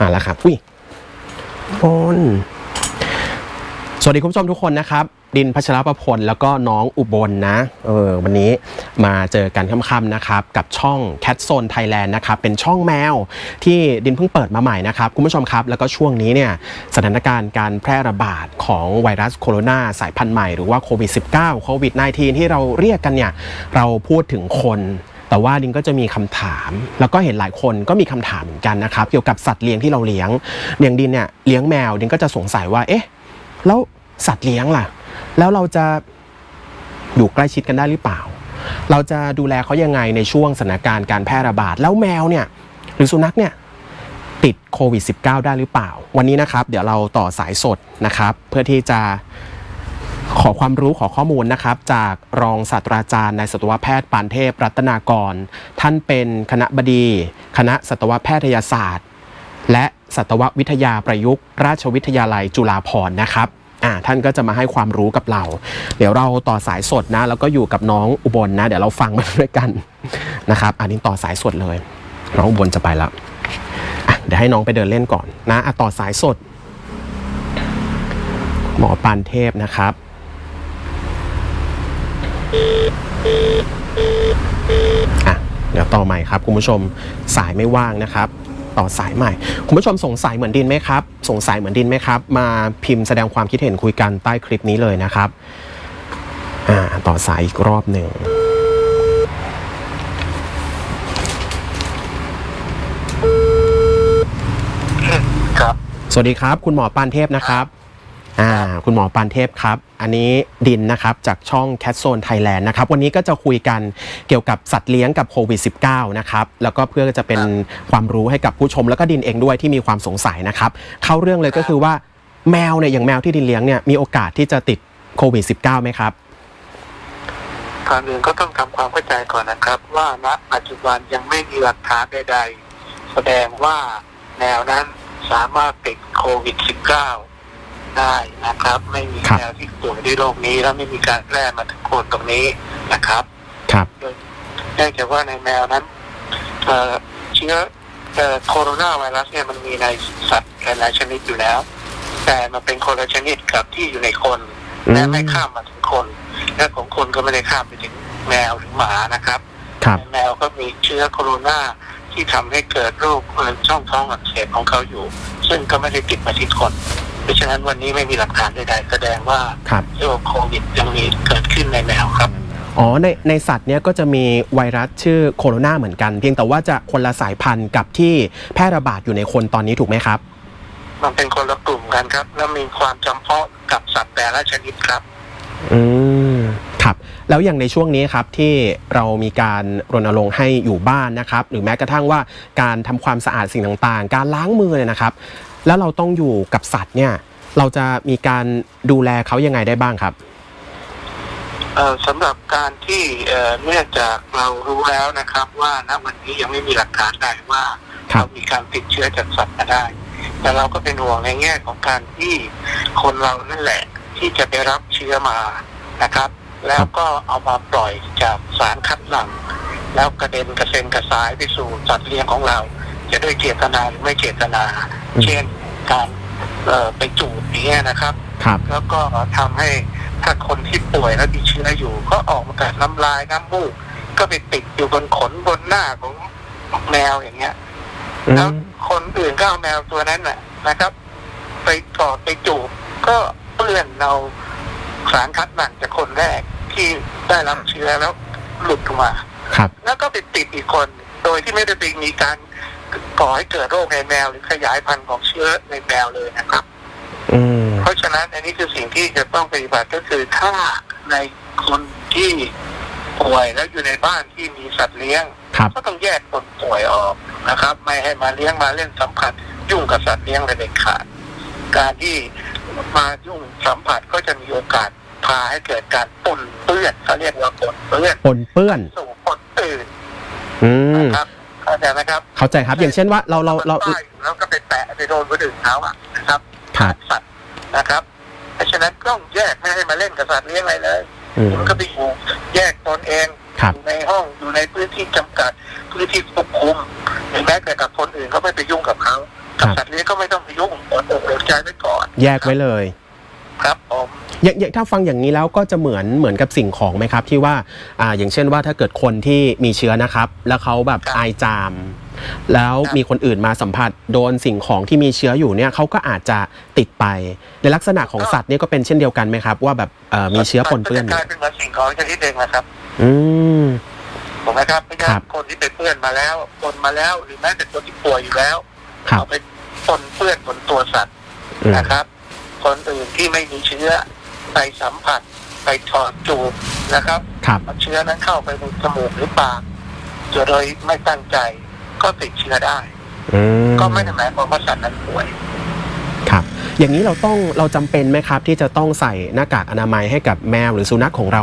มาแล้วครับอุ้ยบนสวัสดีคุณผู้ชมทุกคนนะครับ ดินพัชรประพลแล้วก็น้องอุบลนะเออวันนี้มาเจอกันค่ำๆนะครับ กับช่อง Cat Zone Thailand นะครับ เป็นช่องแมวที่ดินเพิ่งเปิดมาใหม่นะครับ คุณผู้ชมครับ แล้วก็ช่วงนี้เนี่ยสถานการณ์การแพร่ระบาดของไวรัสโคโรนาสายพันธุ์ใหม่หรือว่าโควิด -19 โควิด -19 ที่เราเรียกกันเนี่ย เราพูดถึงคน แต่ว่าดินก็จะมีคำถาม แล้วก็เห็นหลายคนก็มีคำถามเหมือนกันนะครับ เกี่ยวกับสัตว์เลี้ยงที่เราเลี้ยงอย่างดินเนี่ยเลี้ยงแมวดินก็จะสงสัยว่า เอ๊ะ แล้วสัตว์เลี้ยงล่ะ แล้วเราจะอยู่ใกล้ชิดกันได้หรือเปล่า เราจะดูแลเขายังไงในช่วงสถานการณ์การแพร่ระบาด แล้วแมวเนี่ยหรือสุนัขเนี่ยติดโควิด -19 ได้หรือเปล่า วันนี้นะครับ เดี๋ยวเราต่อสายสดนะครับ เพื่อที่จะ ขอความรู้ขอข้อมูลนะครับ จากรองศาสตราจารย์นายสัตวแพทย์ปานเทพรัตนากร ท่านเป็นคณะบดี คณะสัตวแพทยศาสตร์ และสัตววิทยาประยุกต์ ราชวิทยาลัยจุฬาภรณ์นะครับอ่าท่านก็จะมาให้ความรู้กับเรา เดี๋ยวเราต่อสายสดนะ แล้วก็อยู่กับน้องอุบลนะเดี๋ยวเราฟังมาด้วยกันนะครับ อันนี้ต่อสายสดเลย น้องอุบลจะไปแล้วอะเดี๋ยวให้น้องไปเดินเล่นก่อนนะอะต่อสายสด หมอปานเทพนะครับ อะเดี๋ยวต่อใหม่ครับคุณผู้ชมสายไม่ว่างนะครับต่อสายใหม่ คุณผู้ชมสงสัยเหมือนดินไหมครับ สงสัยเหมือนดินไหมครับ มาพิมพ์แสดงความคิดเห็นคุยกันใต้คลิปนี้เลยนะครับอ่าต่อสายอีกรอบหนึ่งครับ สวัสดีครับ คุณหมอปานเทพนะครับ อ่าคุณหมอปานเทพครับ อันนี้ดินนะครับจากช่อง Cat Zone Thailand นะครับ วันนี้ก็จะคุยกันเกี่ยวกับสัตว์เลี้ยงกับโควิด -19 นะครับ แล้วก็เพื่อจะเป็นความรู้ให้กับผู้ชม แล้วก็ดินเองด้วยที่มีความสงสัยนะครับ เข้าเรื่องเลยก็คือว่าแมวเนี่ยอย่างแมวที่ดินเลี้ยงเนี่ยมีโอกาสที่จะติดโควิด -19 ไหมครับก่อนอื่นก็ต้องทำความเข้าใจก่อนนะครับ ว่าณปัจจุบันยังไม่มีหลักฐานใด ๆ แสดงว่าแนวนั้นสามารถติดโควิด -19 ได้นะครับ ไม่มีครับแนวที่ป่วยด้วยโรคนี้ แล้วไม่มีการแพร่มาถึงคนตรงนี้นะครับ ครับเนื่องจากว่าในแมวนั้นเอ่อเชื้อเอ่อโคโรนาไวรัสเนี่ยมันมีในสัตว์หลายๆชนิดอยู่แล้ว แต่มันเป็นคนละชนิดกับที่อยู่ในคน และไม่ข้ามมาถึงคน และของคนก็ไม่ได้ข้ามไปถึงแมวหรือหมานะครับครับในแมวก็มีเชื้อโคโรนาที่ทำให้เกิดโรคเอ่อช่องท้องอักเสบของเขาอยู่ ซึ่งก็ไม่ได้ติดมาที่คนเพ ราะฉะนั้นวันนี้ไม่มีหลักฐานใดๆแสดงว่าครับ โรคโควิดยังมีเกิดขึ้นในแมวครับ อ๋อในในสัตว์เนี่ยก็จะมีไวรัสชื่อโคโรนาเหมือนกัน เพียงแต่ว่าจะคนละสายพันธุ์กับที่แพร่ระบาดอยู่ในคนตอนนี้ถูกไหมครับ มันเป็นคนละกลุ่มกันครับ แล้วมีความจำเพาะกับสัตว์แต่ละชนิดครับ อืมครับ แล้วอย่างในช่วงนี้ครับที่เรามีการรณรงค์ให้อยู่บ้านนะครับ หรือแม้กระทั่งว่าการทำความสะอาดสิ่งต่างๆ การล้างมือเนี่ยนะครับ แล้วเราต้องอยู่กับสัตว์เนี่ย เราจะมีการดูแลเขายังไงได้บ้างครับเอ่อสำหรับการที่เอ่อเนื่องจากเรารู้แล้วนะครับ ว่าณวันนี้ยังไม่มีหลักฐานใดว่าครับเรามีการติดเชื้อจากสัตว์มาได้ แต่เราก็เป็นห่วงในแง่ของการที่คนเรานั่นแหละที่จะไปรับเชื้อมานะครับ แล้วก็เอามาปล่อยจากสารคัดหลั่งแล้วกระเด็นกระเซ็นกระสายไปสู่สัตว์เลี้ยงของเรา จะด้วยเจตนาหรือไม่เจตนาอืมเช่น การเอ่อไปจูบอย่างเงี้ยนะครับ ครับ แล้วก็ทำให้ถ้าคนที่ป่วยแล้วมีเชื้ออยู่ ก็ออกมากับน้ำลายน้ำมูก ก็ไปติดอยู่บนขนบนหน้าของแมวอย่างเงี้ยอืแล้วมคนอื่นก็เอาแมวตัวนั้นน่ะนะครับ ไปกอดไปจูบก็เปื้อนเอาสารคัดหลั่งจากคนแรกที่ได้รับเชื้อแล้วหลุดออกมา ครับ แล้วก็ไปติดอีกคน โดยที่ไม่ได้ไปมีการ ก่อให้เกิดโรคในแมวหรือขยายพันธุ์ของเชื้อในแมวเลยนะครับอืมเพราะฉะนั้นอันนี้คือสิ่งที่จะต้องปฏิบัติก็คือถ้าในคนที่ป่วยแล้วอยู่ในบ้านที่มีสัตว์เลี้ยงครับก็ต้องแยกคนป่วยออกนะครับ ไม่ให้มาเลี้ยงมาเล่นสัมผัส ยุ่งกับสัตว์เลี้ยงเลยเด็ดขาดการที่มายุ่งสัมผัสก็จะมีโอกาสพาให้เกิดการปนเปื้อนเขาเรียกว่าปนเปื้อนปนเปื้อนสู่คนอื่นอืมนะครับ เข้าใจไหมครับ เข้าใจครับ อย่างเช่นว่าเราเราเราป้ายอยู่แล้วก็ไปแปะไปโดนคนอื่นเขาอะนะครับครับสัตว์นะครับ เพราะฉะนั้นต้องแยกไม่ให้มาเล่นกับสัตว์เลี้ยงอะไรเลยอืมคุณก็ไปอยู่แยกตนเองครับอยู่ในห้องอยู่ในพื้นที่จำกัดพื้นที่ควบคุมหรือแม้แต่กับคนอื่นก็ไม่ไปยุ่งกับเขาครักับสัตว์เลี้ยงก็ไม่ต้องไปยุ่งอดอกอดใจไว้ก่อน แยกไว้เลย ครับผม อย่างอย่างถ้าฟังอย่างนี้แล้วก็จะเหมือนเหมือนกับสิ่งของไหมครับ ที่ว่าอ่าอย่างเช่นว่าถ้าเกิดคนที่มีเชื้อนะครับ แล้วเขาแบบไอจาม แล้วมีคนอื่นมาสัมผัสโดนสิ่งของที่มีเชื้ออยู่เนี่ยเขาก็อาจจะติดไป ในลักษณะของสัตว์เนี่ยก็เป็นเช่นเดียวกันไหมครับ ว่าแบบเอ่อมีเชื้อปนเปื้อนอกลายู่ยเป็นเหมือนสิ่งของชนิดหนึ่งนะครับอืม ถูกไหมครับไม่ใช่ครับคนที่ไปเปื้อนมาแล้วปนมาแล้วหรือแม้แต่คนที่ป่วยอยู่แล้วครับ เอาไปปนเปื้อนบนตัวสัตว์อืมนะครับ คนอื่นที่ไม่มีเชื้อ ไปสัมผัส ไปถอดจูบนะครับครับเอาเชื้อนั้นเข้าไปในจมูกหรือปากโดยไม่ตั้งใจก็ติดเชื้อได้อืมก็ไม่ได้หมายความว่าสัตว์นั้นป่วยครับ อย่างนี้เราต้องเราจำเป็นไหมครับ ที่จะต้องใส่หน้ากากอนามัยให้กับแมวหรือสุนัขของเรา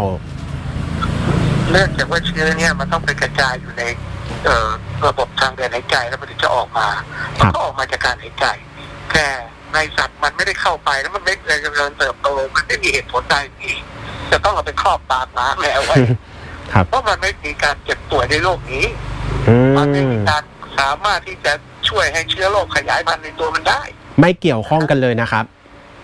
เนื่องจากว่าเชื้อเนี่ยมันต้องไปกระจายอยู่ในเอ่อระบบทางเดินหายใจแล้วมันถึงจะออกมาครัมันบก็ออกมาจากการหายใจ แค่ ในสัตว์มันไม่ได้เข้าไปแล้วมันไม่ได้เจริญเติบโตมันไม่มีเหตุผลใดที่จะต้องเอาไปครอบปากหมาแมวไว้ครับเพราะมันไม่มีการเจ็บป่วยในโลกนี้อืมันไม่มมีการสามารถที่จะช่วยให้เชื้อโรคขยายพันธุ์ในตัวมันได้ ไม่เกี่ยวข้องกันเลยนะครับ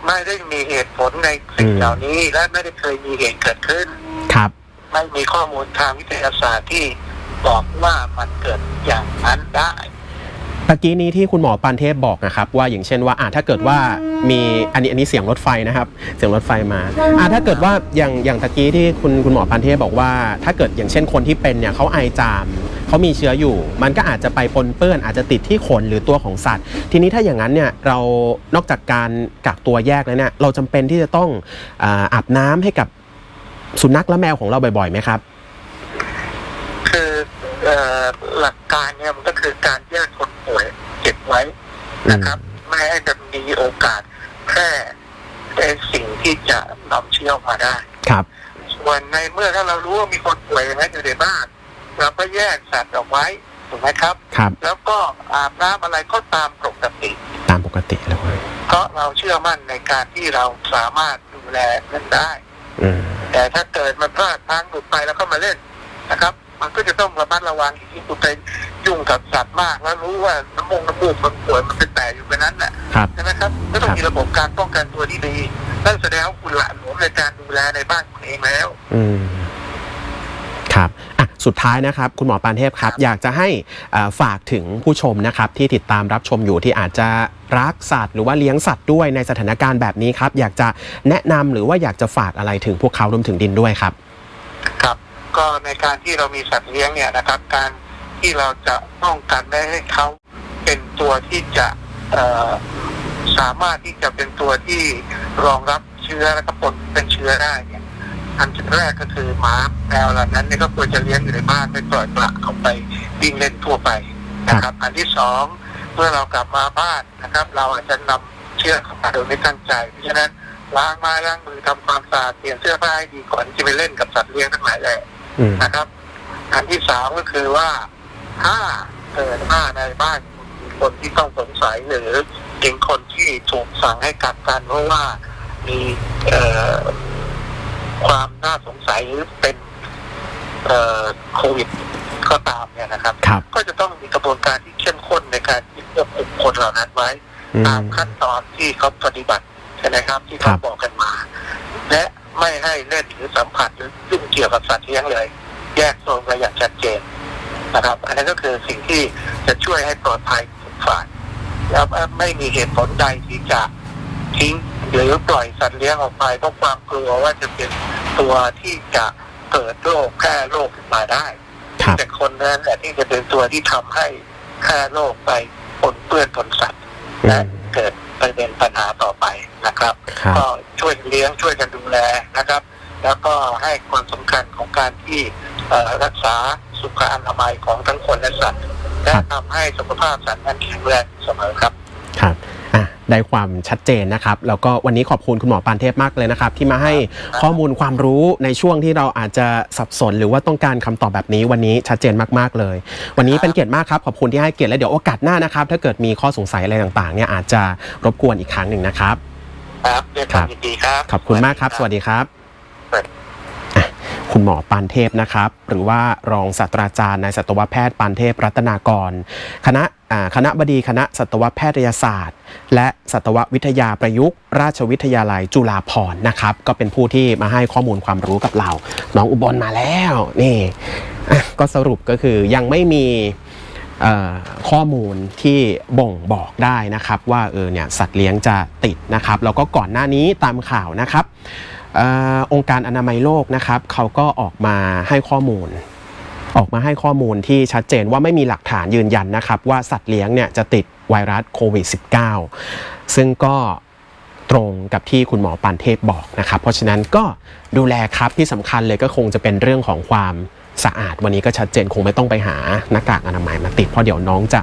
ไม่ได้มีเหตุผลในสิ่งอืมเหล่านี้และไม่ได้เคยมีเหตุเกิดขึ้น ครับ ไม่มีข้อมูลทางวิทยาศาสตร์ที่บอกว่ามันเกิดอย่างนั้นได้ ตะกี้นี้ที่คุณหมอปานเทพบอกนะครับ ว่าอย่างเช่นว่าอ่าถ้าเกิดว่ามีอันนี้อันนี้เสียงรถไฟนะครับ เสียงรถไฟมาอ่าถ้าเกิดว่าอย่างอย่างตะกี้ที่คุณคุณหมอปานเทพบอกว่า ถ้าเกิดอย่างเช่นคนที่เป็นเนี่ยเขาไอจามเขามีเชื้ออยู่ มันก็อาจจะไปปนเปื้อน อาจจะติดที่ขนหรือตัวของสัตว์ ทีนี้ถ้าอย่างนั้นเนี่ยเรานอกจากการกักตัวแยกแล้วเนี่ยเราจำเป็นที่จะต้องอาอาบน้ำให้กับสุนัขและแมวของเราบ่อยๆไหมครับ คืออหลักการเนี่ยมันก็คือการแยกคนป่วยเก็บไว้ นะครับ ไม่ให้จะมีโอกาสแพร่ในสิ่งที่จะนำเชื้อออกมาได้ ครับ ส่วนในเมื่อถ้าเรารู้ว่ามีคนป่วยอย่างนั้นอยู่ในบ้านเราก็แยกสัตว์ออกไว้ถูกไหมครับ ครับ แล้วก็อาบน้ำอะไรก็ตามปกติ ตามปกติเลยเพราะเราเชื่อมั่นในการที่เราสามารถดูแลนั้นได้อืมแต่ถ้าเกิดมันพลาดทางหลุดไปแล้วก็มาเล่นนะครับ มันก็จะต้องระมัดระวังที่คุณไปยุ่งกับสัตว์มาก แล้วรู้ว่าน้ำมงน้ำมูกมันป่วยมันเป็นแต่อยู่ไปนั้นแหละครับใช่ไหมครับก็ต้องมีระบบการป้องกันตัวที่ดีนั่นแสดงว่าคุณหละหลวมในการดูแลในบ้านคุณเองแล้ว อืมครับอะสุดท้ายนะครับ คุณหมอปานเทพครับครับอยากจะให้อ่าฝากถึงผู้ชมนะครับ ที่ติดตามรับชมอยู่ที่อาจจะรักสัตว์หรือว่าเลี้ยงสัตว์ด้วยในสถานการณ์แบบนี้ครับ อยากจะแนะนำหรือว่าอยากจะฝากอะไรถึงพวกเขารวมถึงดินด้วยครับ ครับ ก็ในการที่เรามีสัตว์เลี้ยงเนี่ยนะครับ การที่เราจะป้องกันไม่ให้เขาเป็นตัวที่จะสามารถที่จะเป็นตัวที่รองรับเชื้อและก็ปนเป็นเชื้อได้เนี่ยอันแรกก็คือหมาแมวเหล่านั้นเนี่ยก็ควรจะเลี้ยงอยู่ในบ้านไม่ปล่อยปละออกไปวิ่งเล่นทั่วไปนะครับ อันที่สองเมื่อเรากลับมาบ้านนะครับ เราอาจจะนำเชื้อเข้ามาโดยไม่ตั้งใจเพราะฉะนั้นล้างไม้ล้างมือทำความสะอาดเปลี่ยนเสื้อผ้าให้ดีก่อนที่จะไปเล่นกับสัตว์เลี้ยงทั้งหลายแหละ นะครับ อันที่สามก็คือว่าถ้าเกิดว่าในบ้านมีคนที่ต้องสงสัยหรือเป็นคนที่ถูกสั่งให้กักกันเพราะว่ามีเอ่อความน่าสงสัยหรือเป็นเอ่อโควิดก็ตามเนี่ยนะครับ ครับก็จะต้องมีกระบวนการที่เข้มข้นในการที่ควบคุมคนเหล่านั้นไว้ อืม ตามขั้นตอนที่เขาปฏิบัติใช่ไหมครับ ที่ครัเขาบ บอกกันมา และ ไม่ให้เล่นหรือสัมผัสหรือยุ่งเกี่ยวกับสัตว์เลี้ยงเลย แยกโซนกันอย่างชัดเจนนะครับ อันนั้นก็คือสิ่งที่จะช่วยให้ปลอดภัยทุกฝ่ายแล้วไม่มีเหตุผลใดที่จะทิ้งหรือปล่อยสัตว์เลี้ยงออกไปเพราะความกลัวว่าจะเป็นตัวที่จะเกิดโรคแพร่โรคขึ้นมาได้ครับแต่คนนั้นแหละที่จะเป็นตัวที่ทำให้แพร่โรคไปปนเปื้อนปนสัตว์อืและมเกิดประเด็นปัญหาต่อไป นะครับ ครับ ก็ช่วยเลี้ยงช่วยกันดูแลนะครับ แล้วก็ให้ความสำคัญของการที่เอ่อรักษาสุขอนามัยของทั้งคนและสัตว์และทำให้สุขภาพสัตว์นั้นแข็งแรงเสมอครับ ครับอะได้ความชัดเจนนะครับ แล้วก็วันนี้ขอบคุณคุณหมอปานเทพมากเลยนะครับ ที่มาให้ข้อมูลความรู้ในช่วงที่เราอาจจะสับสน หรือว่าต้องการคำตอบแบบนี้วันนี้ชัดเจนมากๆเลย วันนี้เป็นเกียรติมากครับ ขอบคุณที่ให้เกียรติและเดี๋ยวโอกาสหน้านะครับ ถ้าเกิดมีข้อสงสัยอะไรต่างๆเนี่ยอาจจะรบกวนอีกครั้งหนึ่งนะครับ ครับด้วยความยินดีครับ ขอบคุณมากครับ สวัสดีครับสวัสดีอะคุณหมอปานเทพนะครับ หรือว่ารองศาสตราจารย์นายสัตวแพทย์ปานเทพรัตนากร คณะอ่าคณะบดีคณะสัตวแพทยศาสตร์ และสัตววิทยาประยุกต์ ราชวิทยาลัยจุฬาภรณ์นะครับ ก็เป็นผู้ที่มาให้ข้อมูลความรู้กับเรา น้องอุบลมาแล้ว นี่อะก็สรุปก็คือยังไม่มีเอ่อ ข้อมูลที่บ่งบอกได้นะครับ ว่าเออเนี่ยสัตว์เลี้ยงจะติดนะครับ แล้วก็ก่อนหน้านี้ตามข่าวนะครับอองค์การอนามัยโลกนะครับเขาก็ออกมาให้ข้อมูล ออกมาให้ข้อมูลที่ชัดเจนว่าไม่มีหลักฐานยืนยันนะครับ ว่าสัตว์เลี้ยงเนี่ยจะติดไวรัสโควิด -19 ซึ่งก็ตรงกับที่คุณหมอปานเทพบอกนะครับ เพราะฉะนั้นก็ดูแลครับที่สำคัญเลยก็คงจะเป็นเรื่องของความ สะอาดวันนี้ก็ชัดเจนคงไม่ต้องไปหาหน้ากากอนามัยมาติดเพราะเดี๋ยวน้องจะ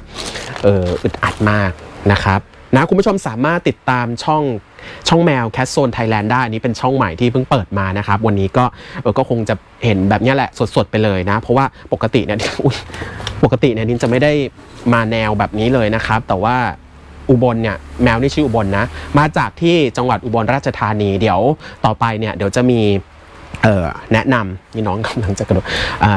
เอออึดอัดมากนะครับนะคุณผู้ชมสามารถติดตามช่องช่องแมว Cat Zone Thailand ได้อันนี้เป็นช่องใหม่ที่เพิ่งเปิดมานะครับ วันนี้ก็เออก็คงจะเห็นแบบนี้แหละสดๆไปเลยนะ เพราะว่าปกติเนี่ยปกติเนี่ยดินจะไม่ได้มาแนวแบบนี้เลยนะครับ แต่ว่าอุบลเนี่ยแมวนี่ชื่ออุบลนะ มาจากที่จังหวัดอุบลราชธานีเดี๋ยวต่อไปเนี่ยเดี๋ยวจะมี แนะนำนี่น้องกำลังจะกระโดด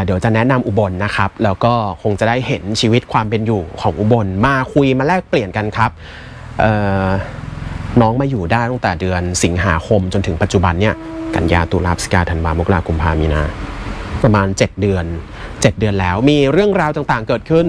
เดี๋ยวจะแนะนำอุบลนะครับ แล้วก็คงจะได้เห็นชีวิตความเป็นอยู่ของอุบลมาคุยมาแลกเปลี่ยนกันครับน้องมาอยู่ได้ตั้งแต่เดือนสิงหาคมจนถึงปัจจุบันเนี่ยกันยาตุลาพฤศจิกาธันวามกรากุมภามีนา ประมาณ 7 เดือน 7 เดือนแล้วมีเรื่องราวต่างๆเกิดขึ้น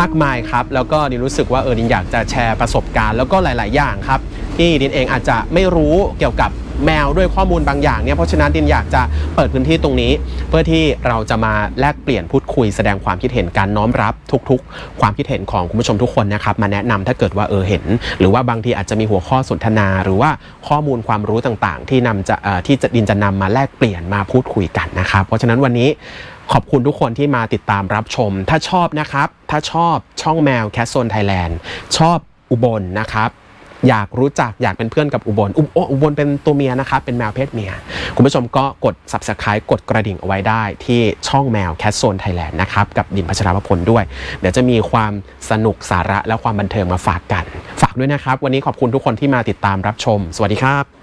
มากมายครับ แล้วก็ดินรู้สึกว่าเออดินอยากจะแชร์ประสบการณ์แล้วก็หลาย ๆ อย่างครับ ที่ดินเองอาจจะไม่รู้เกี่ยวกับ แมวด้วยข้อมูลบางอย่างเนี่ยเพราะฉะนั้นดินอยากจะเปิดพื้นที่ตรงนี้ เพื่อที่เราจะมาแลกเปลี่ยนพูดคุยแสดงความคิดเห็นการน้อมรับทุกๆ ความคิดเห็นของคุณผู้ชมทุกคนนะครับมาแนะนำถ้าเกิดว่าเออเห็น หรือว่าบางทีอาจจะมีหัวข้อสนทนา หรือว่าข้อมูลความรู้ต่างๆ ที่นำจะเอ่อที่จะดินจะนำมาแลกเปลี่ยนมาพูดคุยกันนะครับ เพราะฉะนั้นวันนี้ขอบคุณทุกคนที่มาติดตามรับชม ถ้าชอบนะครับ ถ้าชอบช่องแมว Cat Zone Thailand ชอบอุบลนะครับ อยากรู้จักอยากเป็นเพื่อนกับอุบลอุบโออุบลเป็นตัวเมียนะครับเป็นแมวเพศเมีย คุณผู้ชมก็กด subscribe กดกระดิ่งเอาไว้ได้ที่ช่องแมว Cat Zone Thailand นะครับ กับดินพัชรพลด้วย เดี๋ยวจะมีความสนุกสาระและความบันเทิงมาฝากกัน ฝากด้วยนะครับ วันนี้ขอบคุณทุกคนที่มาติดตามรับชม สวัสดีครับ